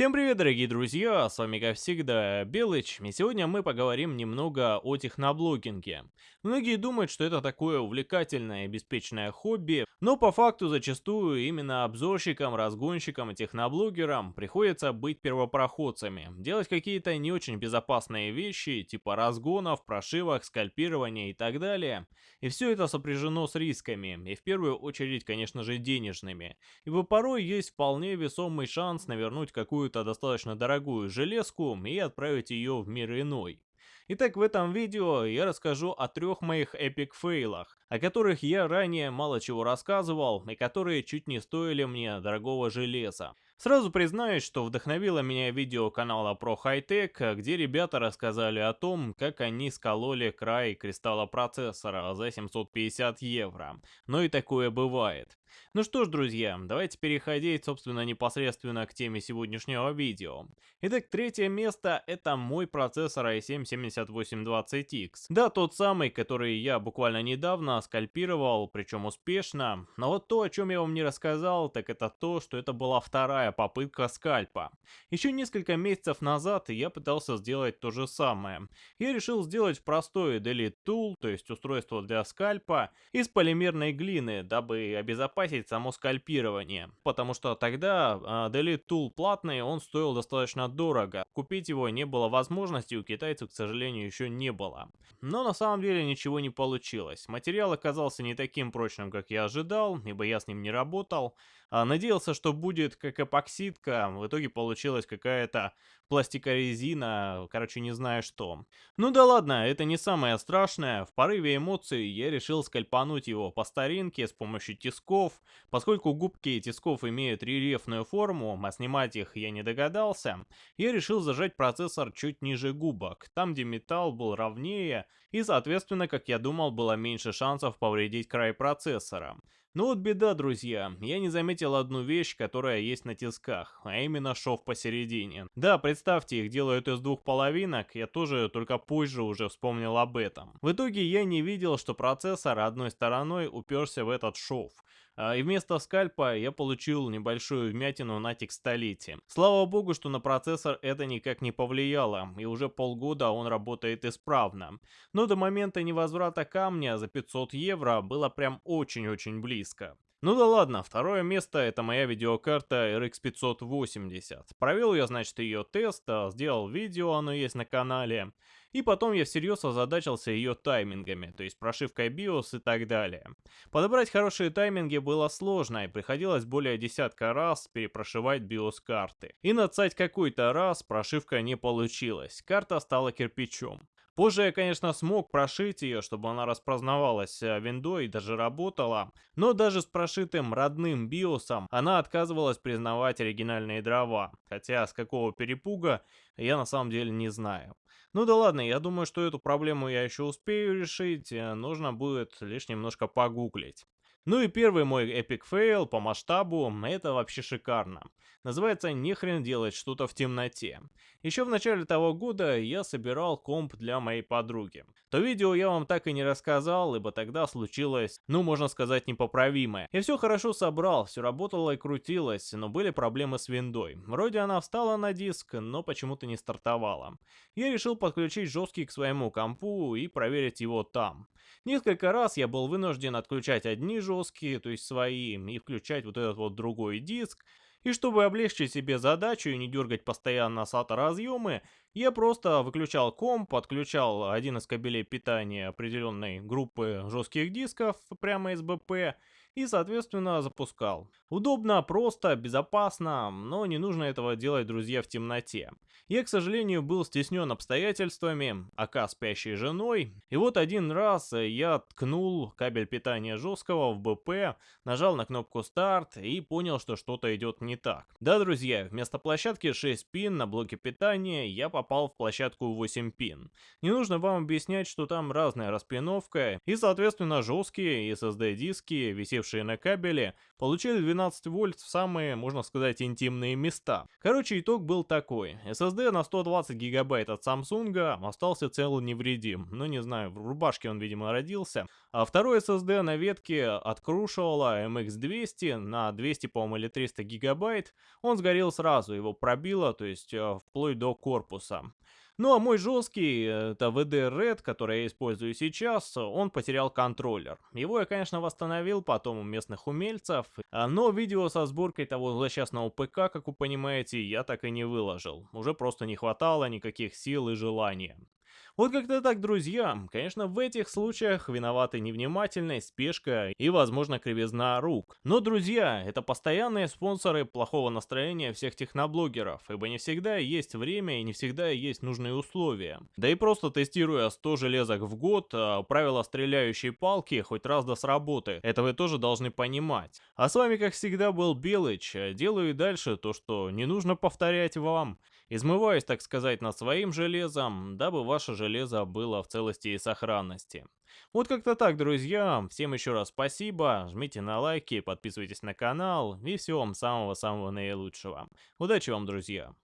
Всем привет, дорогие друзья, с вами как всегда Белыч, и сегодня мы поговорим немного о техноблогинге. Многие думают, что это такое увлекательное и беспечное хобби, но по факту зачастую именно обзорщикам, разгонщикам и техноблогерам приходится быть первопроходцами, делать какие-то не очень безопасные вещи, типа разгонов, прошивок, скальпирования и так далее. И все это сопряжено с рисками, и в первую очередь, конечно же, денежными, ибо порой есть вполне весомый шанс навернуть какую какую-то достаточно дорогую железку и отправить ее в мир иной. Итак, в этом видео я расскажу о трех моих эпик фейлах, о которых я ранее мало чего рассказывал и которые чуть не стоили мне дорогого железа. Сразу признаюсь, что вдохновило меня видео канала про хай-тек, где ребята рассказали о том, как они скололи край кристалла процессора за 750 евро. Но и такое бывает. Ну что ж, друзья, давайте переходить, собственно, непосредственно к теме сегодняшнего видео. Итак, третье место это мой процессор i7-7820X. Да, тот самый, который я буквально недавно скальпировал, причем успешно. Но вот то, о чем я вам не рассказал, так это то, что это была вторая попытка скальпа. Еще несколько месяцев назад я пытался сделать то же самое. Я решил сделать простой Delete Tool, то есть устройство для скальпа, из полимерной глины, дабы обезопасить само скальпирование. Потому что тогда uh, Delete Tool платный, он стоил достаточно дорого. Купить его не было возможности, у китайцев, к сожалению, еще не было. Но на самом деле ничего не получилось. Материал оказался не таким прочным, как я ожидал, ибо я с ним не работал. А, надеялся, что будет как эпоксидка, в итоге получилась какая-то пластикорезина, короче, не знаю что. Ну да ладно, это не самое страшное. В порыве эмоций я решил скальпануть его по старинке с помощью тисков. Поскольку губки тисков имеют рельефную форму, а снимать их я не догадался, я решил зажать процессор чуть ниже губок, там где металл был ровнее, и соответственно, как я думал, было меньше шансов повредить край процессора. Ну вот беда, друзья, я не заметил одну вещь, которая есть на тисках, а именно шов посередине. Да, представьте, их делают из двух половинок, я тоже только позже уже вспомнил об этом. В итоге я не видел, что процессор одной стороной уперся в этот шов. А, и вместо скальпа я получил небольшую вмятину на текстолите. Слава богу, что на процессор это никак не повлияло, и уже полгода он работает исправно. Но до момента невозврата камня за 500 евро было прям очень-очень близко. Ну да ладно, второе место это моя видеокарта RX 580. Провел я, значит, ее тест, а, сделал видео, оно есть на канале. И потом я всерьез озадачился ее таймингами, то есть прошивкой BIOS и так далее. Подобрать хорошие тайминги было сложно, и приходилось более десятка раз перепрошивать BIOS карты. И нацать какой-то раз прошивка не получилась, карта стала кирпичом. Позже я, конечно, смог прошить ее, чтобы она распознавалась э, виндой и даже работала, но даже с прошитым родным биосом она отказывалась признавать оригинальные дрова, хотя с какого перепуга я на самом деле не знаю. Ну да ладно, я думаю, что эту проблему я еще успею решить, э, нужно будет лишь немножко погуглить. Ну и первый мой epic fail по масштабу, это вообще шикарно. Называется «Не хрен делать что-то в темноте». Еще в начале того года я собирал комп для моей подруги. То видео я вам так и не рассказал, ибо тогда случилось, ну можно сказать, непоправимое. Я все хорошо собрал, все работало и крутилось, но были проблемы с виндой. Вроде она встала на диск, но почему-то не стартовала. Я решил подключить жесткий к своему компу и проверить его там. Несколько раз я был вынужден отключать одни жесткие, то есть свои, и включать вот этот вот другой диск. И чтобы облегчить себе задачу и не дергать постоянно SATA разъемы, я просто выключал комп, подключал один из кабелей питания определенной группы жестких дисков прямо из БП и, соответственно, запускал. Удобно, просто, безопасно, но не нужно этого делать, друзья, в темноте. Я, к сожалению, был стеснен обстоятельствами, ака спящей женой, и вот один раз я ткнул кабель питания жесткого в БП, нажал на кнопку старт и понял, что что-то идет не так. Да, друзья, вместо площадки 6 пин на блоке питания я попал в площадку 8 пин. Не нужно вам объяснять, что там разная распиновка, и, соответственно, жесткие SSD-диски, висевшие висевшие на кабеле, получили 12 вольт в самые, можно сказать, интимные места. Короче, итог был такой. SSD на 120 гигабайт от Samsung остался цел невредим. Ну, не знаю, в рубашке он, видимо, родился. А второй SSD на ветке от Crucial MX200 на 200, по-моему, или 300 гигабайт, он сгорел сразу, его пробило, то есть э, вплоть до корпуса. Ну а мой жесткий, это VD Red, который я использую сейчас, он потерял контроллер. Его я, конечно, восстановил потом у местных умельцев, а, но видео со сборкой того злосчастного ПК, как вы понимаете, я так и не выложил. Уже просто не хватало никаких сил и желания. Вот как-то так, друзья. Конечно, в этих случаях виноваты невнимательность, спешка и, возможно, кривизна рук. Но, друзья, это постоянные спонсоры плохого настроения всех техноблогеров, ибо не всегда есть время и не всегда есть нужные условия. Да и просто тестируя 100 железок в год, а, правила стреляющей палки хоть раз да сработает. Это вы тоже должны понимать. А с вами, как всегда, был Белыч. Делаю и дальше то, что не нужно повторять вам. Измываюсь, так сказать, над своим железом, дабы ваше железо было в целости и сохранности. Вот как-то так, друзья. Всем еще раз спасибо. Жмите на лайки, подписывайтесь на канал. И всего вам самого-самого наилучшего. Удачи вам, друзья.